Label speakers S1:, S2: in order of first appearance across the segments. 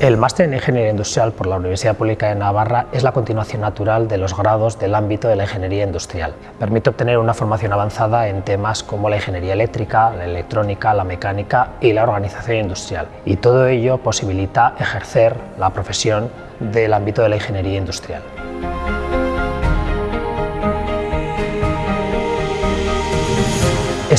S1: El máster en Ingeniería Industrial por la Universidad Pública de Navarra es la continuación natural de los grados del ámbito de la ingeniería industrial. Permite obtener una formación avanzada en temas como la ingeniería eléctrica, la electrónica, la mecánica y la organización industrial. Y todo ello posibilita ejercer la profesión del ámbito de la ingeniería industrial.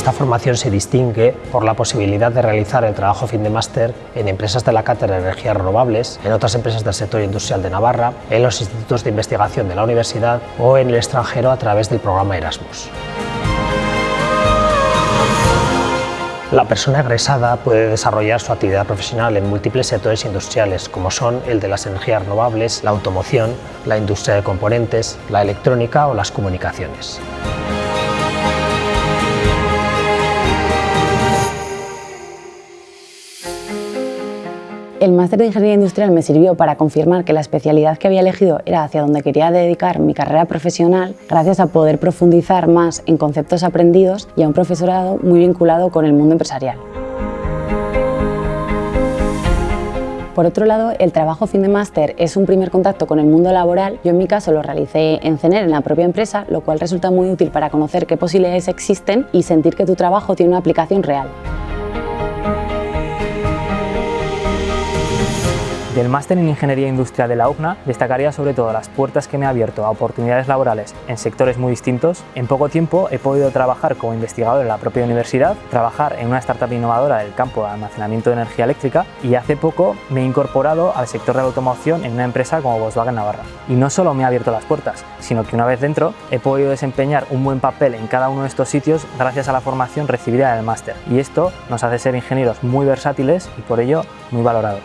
S1: Esta formación se distingue por la posibilidad de realizar el trabajo fin de máster en empresas de la Cátedra de Energías Renovables, en otras empresas del sector industrial de Navarra, en los institutos de investigación de la universidad o en el extranjero a través del programa Erasmus. La persona egresada puede desarrollar su actividad profesional en múltiples sectores industriales, como son el de las energías renovables, la automoción, la industria de componentes, la electrónica o las comunicaciones.
S2: El máster de Ingeniería Industrial me sirvió para confirmar que la especialidad que había elegido era hacia donde quería dedicar mi carrera profesional, gracias a poder profundizar más en conceptos aprendidos y a un profesorado muy vinculado con el mundo empresarial. Por otro lado, el trabajo fin de máster es un primer contacto con el mundo laboral. Yo en mi caso lo realicé en CENER, en la propia empresa, lo cual resulta muy útil para conocer qué posibilidades existen y sentir que tu trabajo tiene una aplicación real.
S3: Del máster en Ingeniería Industrial de la UCNA destacaría sobre todo las puertas que me ha abierto a oportunidades laborales en sectores muy distintos. En poco tiempo he podido trabajar como investigador en la propia universidad, trabajar en una startup innovadora del campo de almacenamiento de energía eléctrica y hace poco me he incorporado al sector de la automoción en una empresa como Volkswagen Navarra. Y no solo me ha abierto las puertas, sino que una vez dentro he podido desempeñar un buen papel en cada uno de estos sitios gracias a la formación recibida en el máster. Y esto nos hace ser ingenieros muy versátiles y por ello muy valorados.